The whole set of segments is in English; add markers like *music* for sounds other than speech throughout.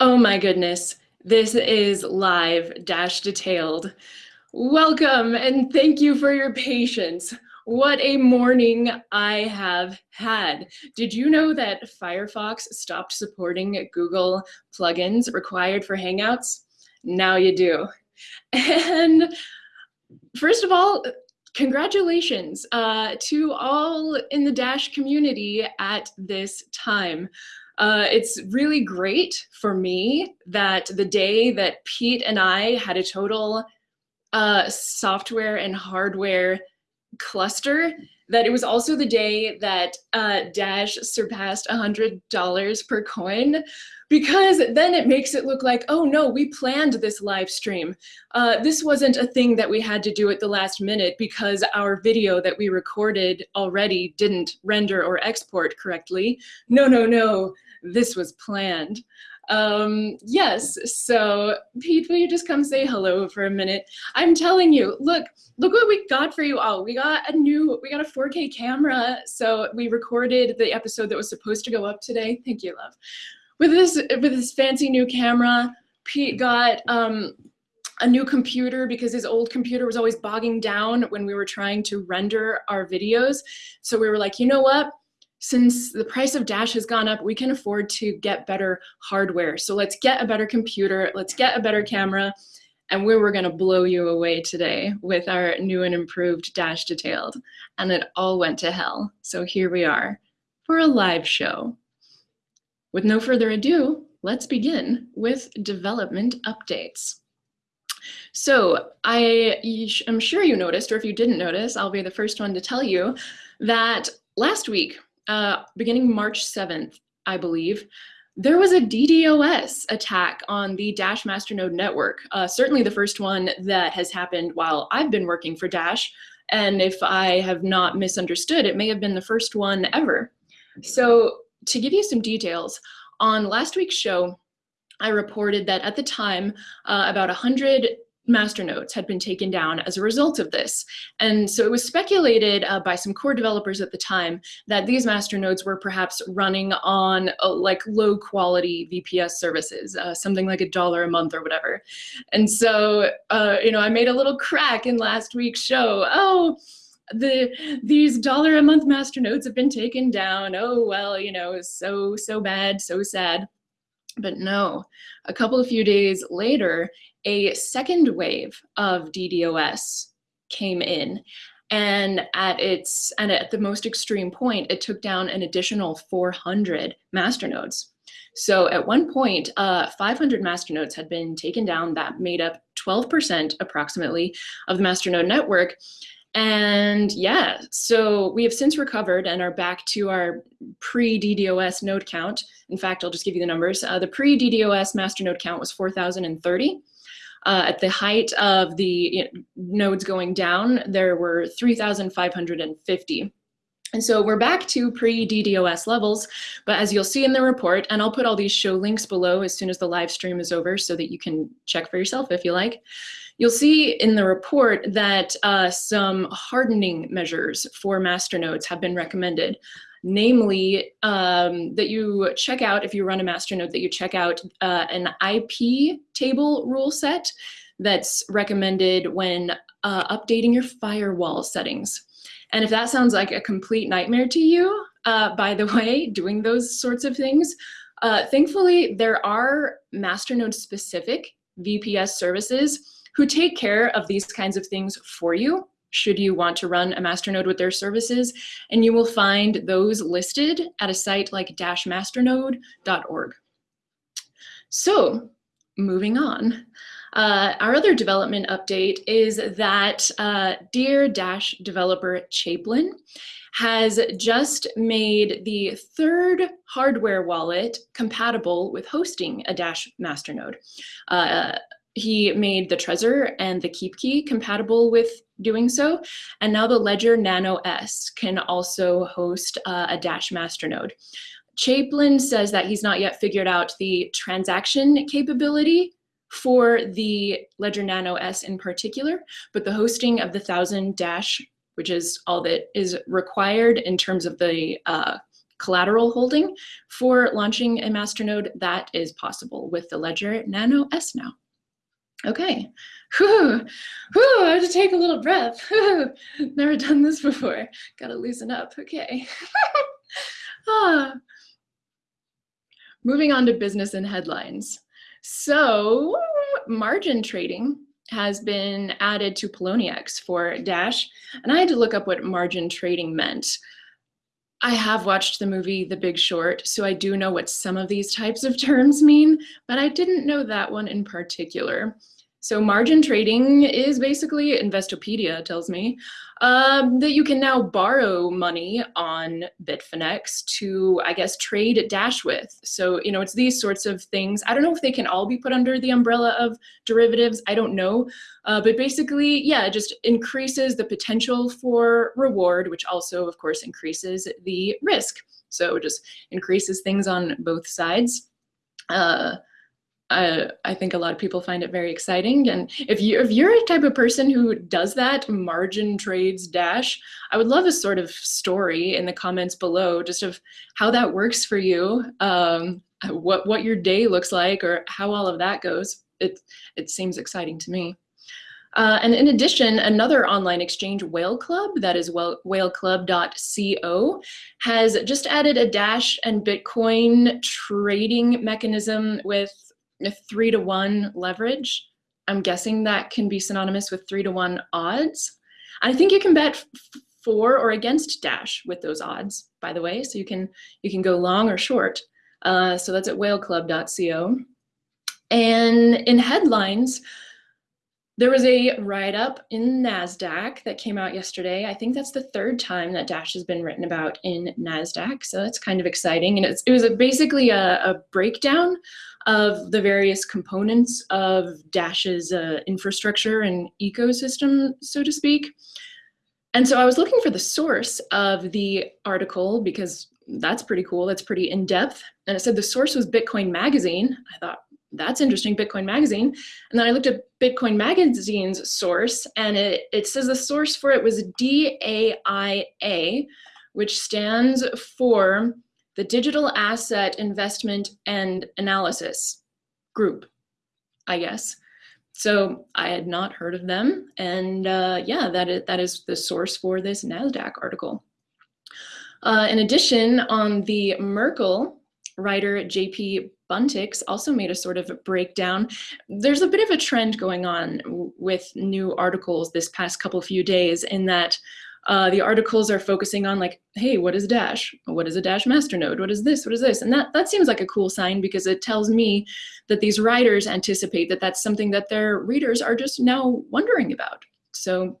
Oh my goodness. This is live dash detailed. Welcome and thank you for your patience. What a morning I have had. Did you know that Firefox stopped supporting Google plugins required for Hangouts? Now you do. And first of all, congratulations uh, to all in the Dash community at this time. Uh, it's really great for me that the day that Pete and I had a total uh, software and hardware cluster, that it was also the day that uh, Dash surpassed $100 per coin, because then it makes it look like, oh no, we planned this live stream. Uh, this wasn't a thing that we had to do at the last minute because our video that we recorded already didn't render or export correctly. No, no, no this was planned. Um, yes, so Pete, will you just come say hello for a minute? I'm telling you, look, look what we got for you all. We got a new, we got a 4K camera. So we recorded the episode that was supposed to go up today. Thank you, love. With this, with this fancy new camera, Pete got um, a new computer because his old computer was always bogging down when we were trying to render our videos. So we were like, you know what? Since the price of Dash has gone up, we can afford to get better hardware. So let's get a better computer, let's get a better camera, and we were gonna blow you away today with our new and improved Dash Detailed. And it all went to hell. So here we are for a live show. With no further ado, let's begin with development updates. So I am sure you noticed, or if you didn't notice, I'll be the first one to tell you that last week uh, beginning March 7th, I believe, there was a DDoS attack on the Dash Masternode network. Uh, certainly the first one that has happened while I've been working for Dash. And if I have not misunderstood, it may have been the first one ever. So to give you some details, on last week's show, I reported that at the time, uh, about 100 masternodes had been taken down as a result of this. And so it was speculated uh, by some core developers at the time that these masternodes were perhaps running on uh, like low quality VPS services, uh, something like a dollar a month or whatever. And so, uh, you know, I made a little crack in last week's show. Oh, the these dollar a month master masternodes have been taken down. Oh, well, you know, so, so bad, so sad. But no, a couple of few days later, a second wave of DDoS came in. And at its and at the most extreme point it took down an additional 400 masternodes so at one point uh, 500 masternodes had been taken down that made up 12% approximately of the masternode network and yeah, so we have since recovered and are back to our pre-DDoS node count. In fact, I'll just give you the numbers. Uh, the pre-DDoS master node count was 4,030. Uh, at the height of the you know, nodes going down, there were 3,550. And so we're back to pre-DDoS levels, but as you'll see in the report, and I'll put all these show links below as soon as the live stream is over so that you can check for yourself if you like. You'll see in the report that uh, some hardening measures for masternodes have been recommended namely um, that you check out, if you run a masternode, that you check out uh, an IP table rule set that's recommended when uh, updating your firewall settings. And if that sounds like a complete nightmare to you, uh, by the *laughs* way, doing those sorts of things, uh, thankfully there are masternode specific VPS services who take care of these kinds of things for you should you want to run a masternode with their services. And you will find those listed at a site like dashmasternode.org. So moving on. Uh, our other development update is that uh, dear Dash developer chaeplin has just made the third hardware wallet compatible with hosting a Dash masternode. Uh, he made the Trezor and the KeepKey compatible with doing so. And now the Ledger Nano S can also host uh, a Dash masternode. chaeplin says that he's not yet figured out the transaction capability for the Ledger Nano S in particular, but the hosting of the 1000 Dash, which is all that is required in terms of the uh, collateral holding for launching a masternode, that is possible with the Ledger Nano S now. Okay, whew, whew, I have to take a little breath. Never done this before. Gotta loosen up, okay. *laughs* ah. Moving on to business and headlines. So margin trading has been added to Poloniex for Dash, and I had to look up what margin trading meant. I have watched the movie The Big Short, so I do know what some of these types of terms mean, but I didn't know that one in particular. So margin trading is basically, Investopedia tells me, um, that you can now borrow money on Bitfinex to, I guess, trade Dash with. So, you know, it's these sorts of things. I don't know if they can all be put under the umbrella of derivatives. I don't know. Uh, but basically, yeah, it just increases the potential for reward, which also, of course, increases the risk. So it just increases things on both sides. Uh, uh, I think a lot of people find it very exciting. And if you if you're a type of person who does that margin trades dash, I would love a sort of story in the comments below, just of how that works for you, um, what what your day looks like, or how all of that goes. It it seems exciting to me. Uh, and in addition, another online exchange, Whale Club, that is whaleclub.co, has just added a Dash and Bitcoin trading mechanism with a three to one leverage. I'm guessing that can be synonymous with three to one odds. I think you can bet for or against Dash with those odds, by the way. So you can you can go long or short. Uh, so that's at whaleclub.co. And in headlines, there was a write-up in NASDAQ that came out yesterday. I think that's the third time that Dash has been written about in NASDAQ, so that's kind of exciting. And it was basically a, a, breakdown of the various components of Dash's uh, infrastructure and ecosystem, so to speak. And so I was looking for the source of the article because that's pretty cool. That's pretty in-depth. And it said the source was Bitcoin Magazine. I thought, that's interesting, Bitcoin Magazine. And then I looked at Bitcoin Magazine's source, and it, it says the source for it was DAIA, which stands for the Digital Asset Investment and Analysis Group, I guess. So I had not heard of them. And uh, yeah, that is, that is the source for this NASDAQ article. Uh, in addition, on the Merkle, writer JP Buntinx also made a sort of a breakdown. There's a bit of a trend going on with new articles this past couple few days in that uh, the articles are focusing on like, hey, what is Dash? What is a Dash masternode? What is this? What is this? And that, that seems like a cool sign because it tells me that these writers anticipate that that's something that their readers are just now wondering about. So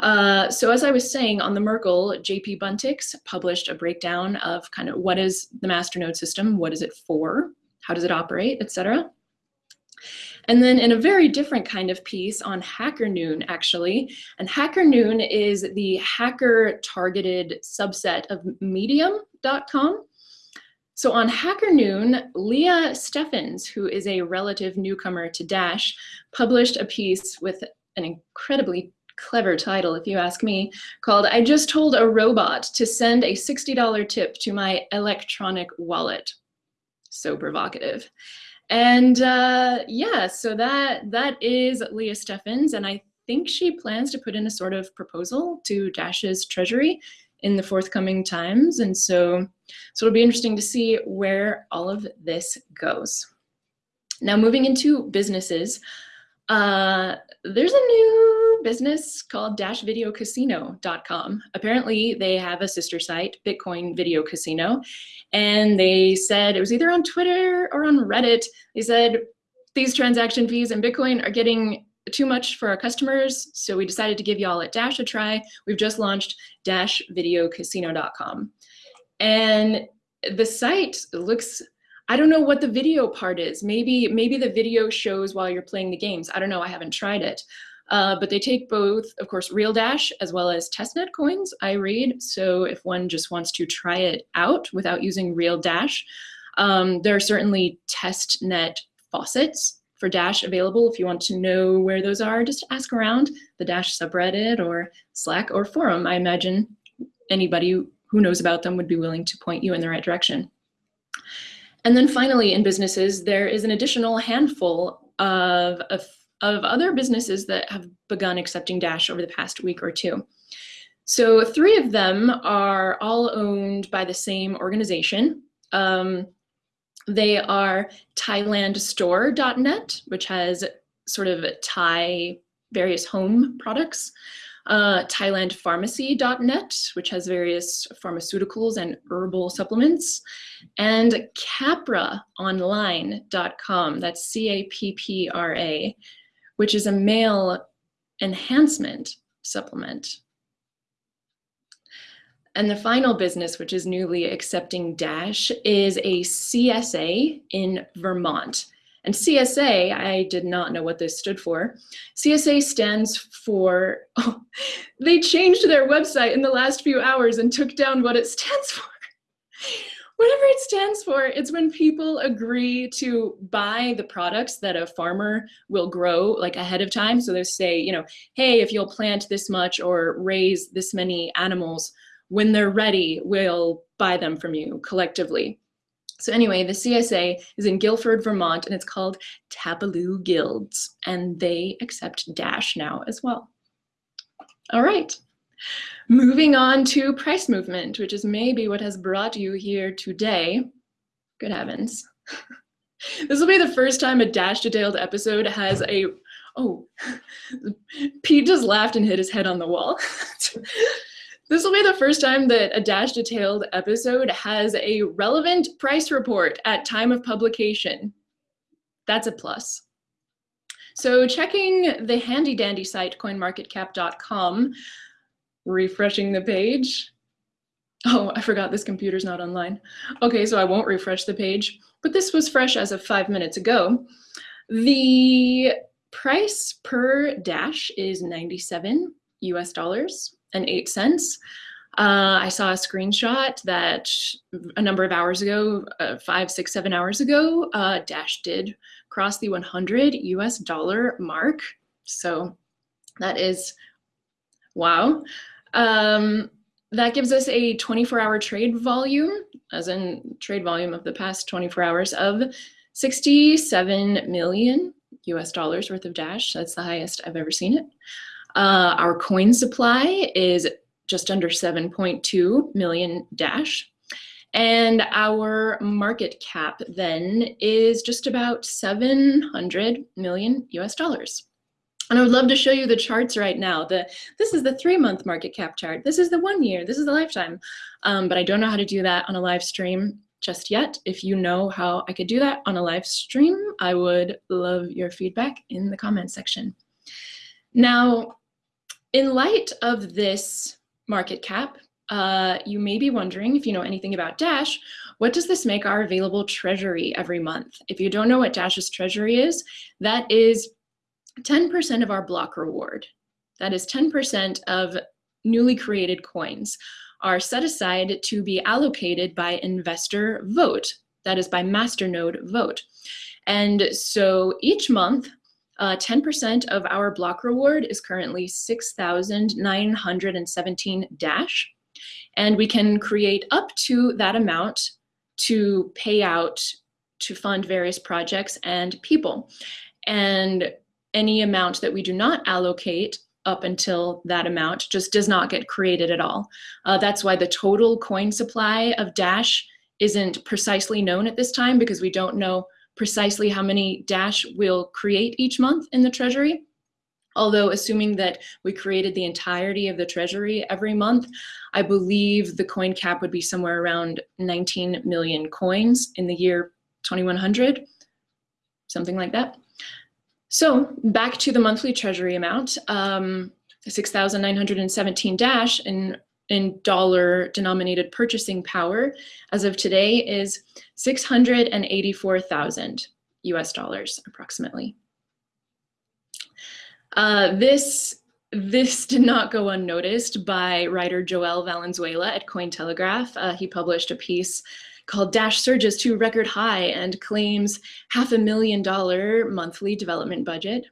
uh, so as I was saying, on the Merkle, JP Buntinx published a breakdown of kind of what is the masternode system, what is it for, how does it operate, etc. And then in a very different kind of piece on Hacker Noon, actually, and Hacker Noon is the hacker-targeted subset of Medium.com. So on Hacker Noon, Leah Steffens, who is a relative newcomer to Dash, published a piece with an incredibly clever title, if you ask me, called I Just Told a Robot to Send a $60 Tip to My Electronic Wallet. So provocative. And uh, yeah, so that that is Leah Steffens, and I think she plans to put in a sort of proposal to Dash's treasury in the forthcoming times. And so, so it'll be interesting to see where all of this goes. Now moving into businesses, uh, there's a new business called dashvideocasino.com. Apparently they have a sister site, Bitcoin Video Casino, and they said, it was either on Twitter or on Reddit, they said, these transaction fees in Bitcoin are getting too much for our customers, so we decided to give y'all at Dash a try. We've just launched dashvideocasino.com. And the site looks I don't know what the video part is. Maybe, maybe the video shows while you're playing the games. I don't know, I haven't tried it. Uh, but they take both, of course, Real Dash as well as testnet coins, I read. So if one just wants to try it out without using Real Dash, um, there are certainly testnet faucets for Dash available. If you want to know where those are, just ask around the Dash subreddit or Slack or forum. I imagine anybody who knows about them would be willing to point you in the right direction. And then finally, in businesses, there is an additional handful of, of, of other businesses that have begun accepting Dash over the past week or two. So three of them are all owned by the same organization. Um, they are thailandstore.net, which has sort of Thai various home products. Uh, thailandpharmacy.net, which has various pharmaceuticals and herbal supplements. And cappraonline.com, that's C-A-P-P-R-A, which is a male enhancement supplement. And the final business, which is newly accepting Dash, is a CSA in Vermont. And CSA, I did not know what this stood for. CSA stands for, oh, they changed their website in the last few hours and took down what it stands for. Whatever it stands for, it's when people agree to buy the products that a farmer will grow like ahead of time. So they say, you know, hey, if you'll plant this much or raise this many animals, when they're ready, we'll buy them from you collectively. So anyway, the CSA is in Guilford, Vermont, and it's called Tabaloo Guilds, and they accept Dash now as well. All right, moving on to price movement, which is maybe what has brought you here today. Good heavens. *laughs* this will be the first time a Dash Detailed episode has a, oh, *laughs* Pete just laughed and hit his head on the wall. *laughs* This will be the first time that a Dash Detailed episode has a relevant price report at time of publication. That's a plus. So checking the handy dandy site coinmarketcap.com, refreshing the page. Oh, I forgot this computer's not online. Okay, so I won't refresh the page, but this was fresh as of five minutes ago. The price per dash is 97 US dollars and eight cents. Uh, I saw a screenshot that a number of hours ago, uh, five, six, seven hours ago, uh, Dash did cross the 100 US dollar mark. So that is, wow. Um, that gives us a 24 hour trade volume, as in trade volume of the past 24 hours of 67 million US dollars worth of Dash. That's the highest I've ever seen it. Uh, our coin supply is just under 7.2 million dash. And our market cap then is just about 700 million US dollars. And I would love to show you the charts right now. The, this is the three month market cap chart. This is the one year, this is the lifetime. Um, but I don't know how to do that on a live stream just yet. If you know how I could do that on a live stream, I would love your feedback in the comments section. Now, in light of this market cap, uh, you may be wondering if you know anything about Dash, what does this make our available treasury every month? If you don't know what Dash's treasury is, that is 10% of our block reward. That is 10% of newly created coins are set aside to be allocated by investor vote. That is by masternode vote. And so each month, 10% uh, of our block reward is currently 6,917 dash. And we can create up to that amount to pay out to fund various projects and people. And any amount that we do not allocate up until that amount just does not get created at all. Uh, that's why the total coin supply of Dash isn't precisely known at this time because we don't know precisely how many Dash we'll create each month in the Treasury. Although assuming that we created the entirety of the Treasury every month, I believe the coin cap would be somewhere around 19 million coins in the year 2100, something like that. So back to the monthly Treasury amount, um, 6,917 Dash in in dollar denominated purchasing power as of today is 684,000 US dollars approximately. Uh, this this did not go unnoticed by writer Joel Valenzuela at Cointelegraph. Uh, he published a piece called Dash Surges to Record High and claims half a million dollar monthly development budget.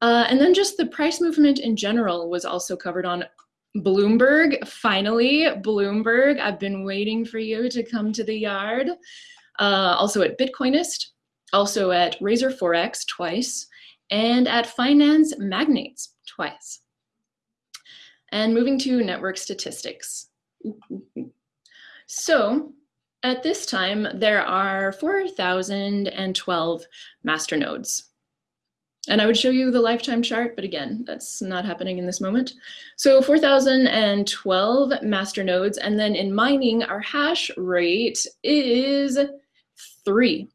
Uh, and then just the price movement in general was also covered on Bloomberg, finally, Bloomberg. I've been waiting for you to come to the yard. Uh, also at Bitcoinist, also at Razor Forex twice, and at Finance Magnates twice. And moving to network statistics. So at this time, there are 4,012 master nodes. And I would show you the lifetime chart, but again, that's not happening in this moment. So 4,012 master nodes, and then in mining, our hash rate is three,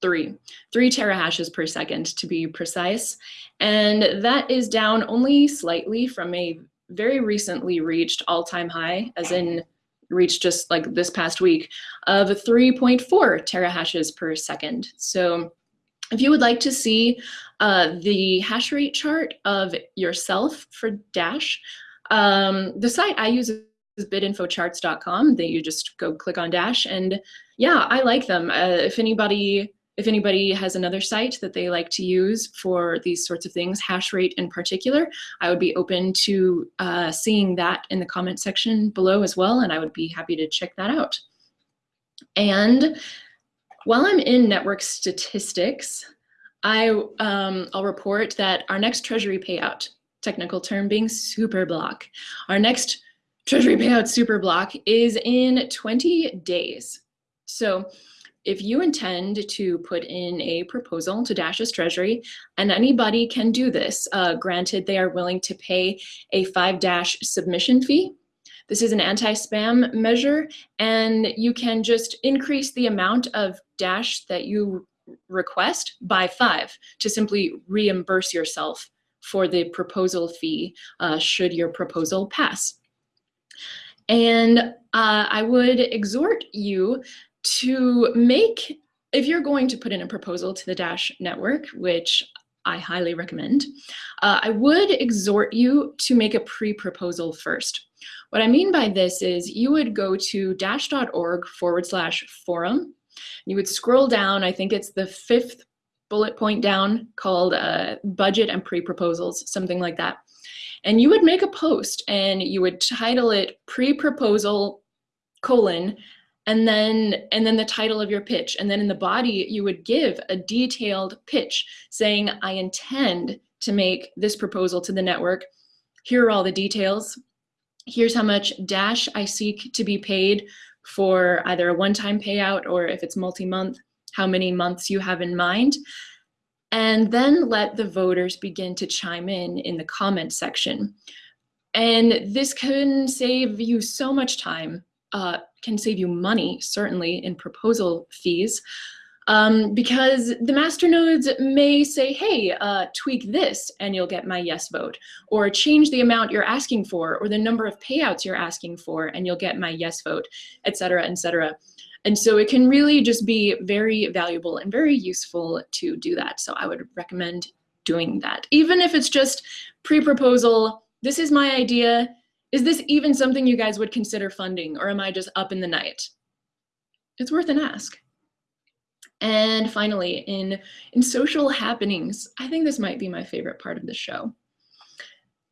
three, three terahashes per second to be precise. And that is down only slightly from a very recently reached all-time high, as in reached just like this past week, of 3.4 terahashes per second. So if you would like to see uh, the hash rate chart of yourself for Dash, um, the site I use is bitinfocharts.com. That you just go click on Dash, and yeah, I like them. Uh, if anybody if anybody has another site that they like to use for these sorts of things, hash rate in particular, I would be open to uh, seeing that in the comment section below as well, and I would be happy to check that out. And while I'm in network statistics, I, um, I'll report that our next treasury payout, technical term being super block, our next treasury payout super block is in 20 days. So if you intend to put in a proposal to Dash's treasury, and anybody can do this, uh, granted they are willing to pay a five Dash submission fee, this is an anti-spam measure, and you can just increase the amount of Dash that you request by five to simply reimburse yourself for the proposal fee uh, should your proposal pass. And uh, I would exhort you to make, if you're going to put in a proposal to the Dash network, which I highly recommend, uh, I would exhort you to make a pre-proposal first. What I mean by this is you would go to dash.org forward slash forum. You would scroll down, I think it's the fifth bullet point down called uh, budget and pre-proposals, something like that. And you would make a post and you would title it pre-proposal colon and then and then the title of your pitch and then in the body you would give a detailed pitch saying i intend to make this proposal to the network here are all the details here's how much dash I seek to be paid for either a one-time payout or if it's multi-month, how many months you have in mind. And then let the voters begin to chime in in the comment section. And this can save you so much time, uh, can save you money, certainly in proposal fees, um, because the masternodes may say, hey, uh, tweak this and you'll get my yes vote, or change the amount you're asking for, or the number of payouts you're asking for and you'll get my yes vote, et cetera, et cetera. And so it can really just be very valuable and very useful to do that. So I would recommend doing that. Even if it's just pre-proposal, this is my idea. Is this even something you guys would consider funding or am I just up in the night? It's worth an ask. And finally, in, in social happenings, I think this might be my favorite part of the show.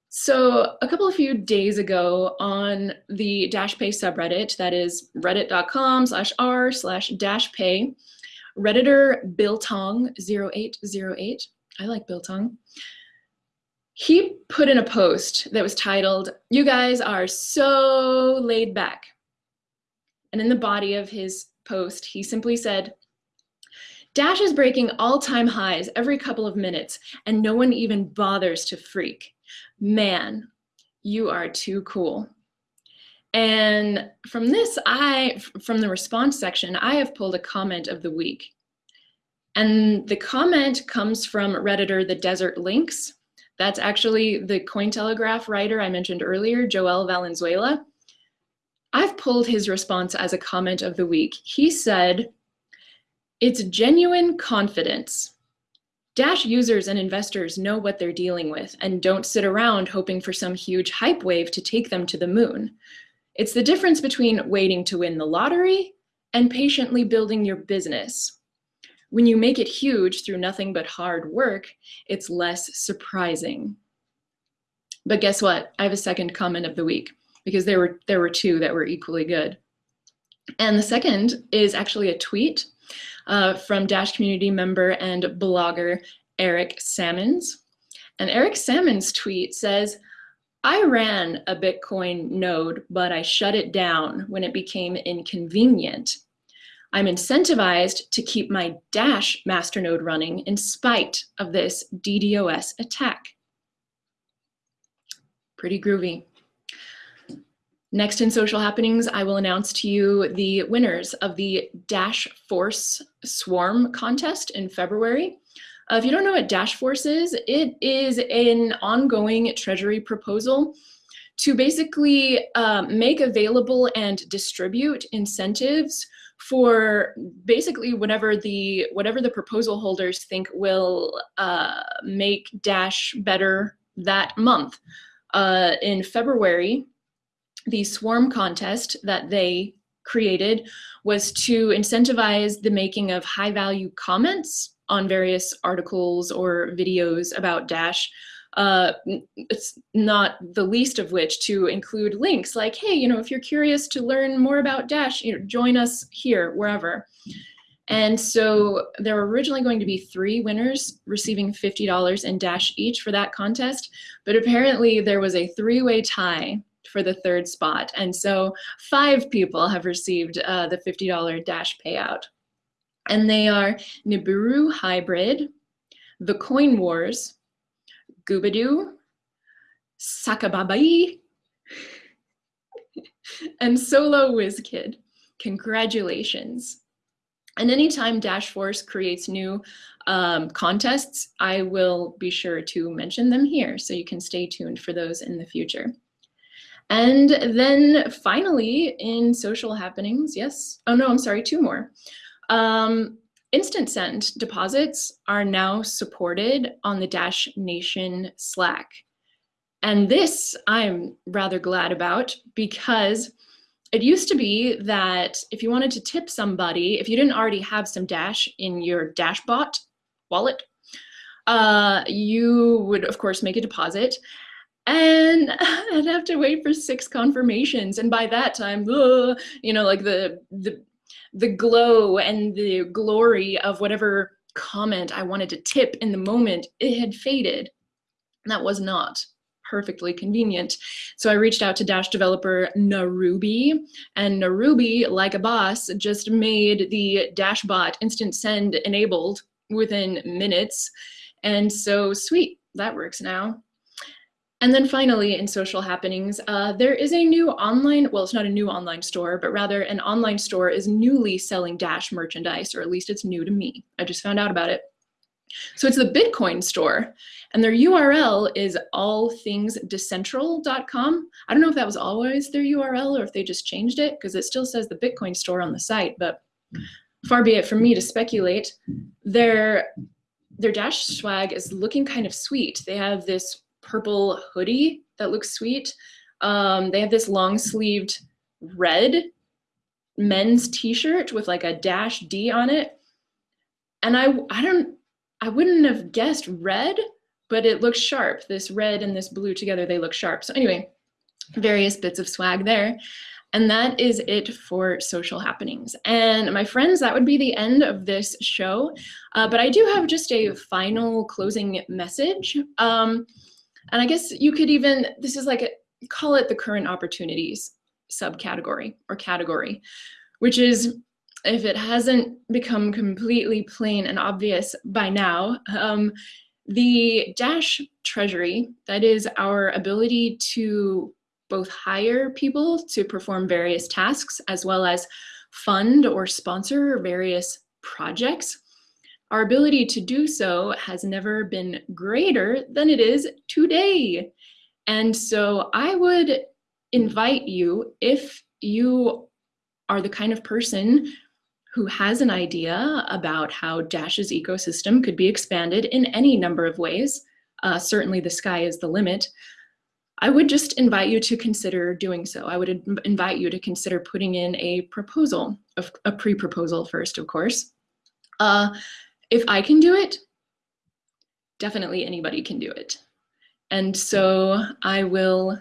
So a couple of few days ago on the DashPay subreddit, that is reddit.com slash r slash dashpay, Redditor Biltong0808, I like Biltong, he put in a post that was titled, you guys are so laid back. And in the body of his post, he simply said, Dash is breaking all-time highs every couple of minutes, and no one even bothers to freak. Man, you are too cool. And from this, I, from the response section, I have pulled a comment of the week. And the comment comes from Redditor The Desert Lynx. That's actually the Cointelegraph writer I mentioned earlier, Joel Valenzuela. I've pulled his response as a comment of the week. He said, it's genuine confidence. Dash users and investors know what they're dealing with and don't sit around hoping for some huge hype wave to take them to the moon. It's the difference between waiting to win the lottery and patiently building your business. When you make it huge through nothing but hard work, it's less surprising. But guess what? I have a second comment of the week because there were there were two that were equally good. And the second is actually a tweet uh, from Dash community member and blogger Eric Sammons. And Eric Sammons' tweet says, I ran a Bitcoin node, but I shut it down when it became inconvenient. I'm incentivized to keep my Dash masternode running in spite of this DDoS attack. Pretty groovy. Next in social happenings, I will announce to you the winners of the Dash Force Swarm contest in February. Uh, if you don't know what Dash Force is, it is an ongoing Treasury proposal to basically uh, make available and distribute incentives for basically whatever the whatever the proposal holders think will uh, make Dash better that month. Uh, in February, the swarm contest that they created was to incentivize the making of high value comments on various articles or videos about Dash. Uh, it's not the least of which to include links like, hey, you know, if you're curious to learn more about Dash, you know, join us here, wherever. And so there were originally going to be three winners receiving $50 in Dash each for that contest, but apparently there was a three-way tie for the third spot. And so five people have received uh, the $50 Dash payout. And they are Nibiru Hybrid, The Coin Wars, Goobadoo, Sakababai, and Solo WizKid. Congratulations. And anytime Dash Force creates new um, contests, I will be sure to mention them here so you can stay tuned for those in the future. And then finally in social happenings, yes, oh no, I'm sorry, two more. Um, Instant Send deposits are now supported on the Dash Nation Slack. And this I'm rather glad about because it used to be that if you wanted to tip somebody, if you didn't already have some Dash in your Dashbot wallet, uh, you would of course make a deposit and *laughs* I'd have to wait for six confirmations. And by that time, ugh, you know, like the, the the glow and the glory of whatever comment I wanted to tip in the moment, it had faded. That was not perfectly convenient. So I reached out to Dash developer Narubi, and Narubi, like a boss, just made the Dashbot instant send enabled within minutes. And so sweet, that works now. And then finally, in social happenings, uh, there is a new online, well, it's not a new online store, but rather an online store is newly selling Dash merchandise, or at least it's new to me. I just found out about it. So it's the Bitcoin store, and their URL is allthingsdecentral.com. I don't know if that was always their URL or if they just changed it, because it still says the Bitcoin store on the site, but far be it from me to speculate. Their, their Dash swag is looking kind of sweet. They have this purple hoodie that looks sweet. Um, they have this long sleeved red men's t-shirt with like a dash D on it. And I, I don't, I wouldn't have guessed red, but it looks sharp. This red and this blue together, they look sharp. So anyway, various bits of swag there. And that is it for social happenings. And my friends, that would be the end of this show. Uh, but I do have just a final closing message. Um, and I guess you could even, this is like, a, call it the current opportunities subcategory or category, which is if it hasn't become completely plain and obvious by now, um, the Dash Treasury, that is our ability to both hire people to perform various tasks as well as fund or sponsor various projects our ability to do so has never been greater than it is today. And so I would invite you, if you are the kind of person who has an idea about how Dash's ecosystem could be expanded in any number of ways, uh, certainly the sky is the limit, I would just invite you to consider doing so. I would invite you to consider putting in a proposal, a pre-proposal first, of course. Uh, if I can do it, definitely anybody can do it. And so I will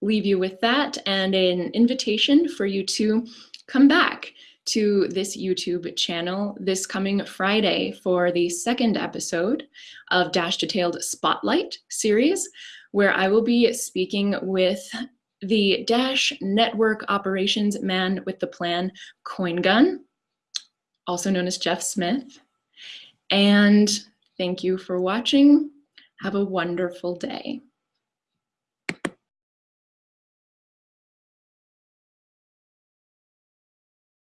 leave you with that and an invitation for you to come back to this YouTube channel this coming Friday for the second episode of Dash Detailed Spotlight series, where I will be speaking with the Dash Network Operations Man with the Plan, CoinGun, also known as Jeff Smith. And thank you for watching. Have a wonderful day.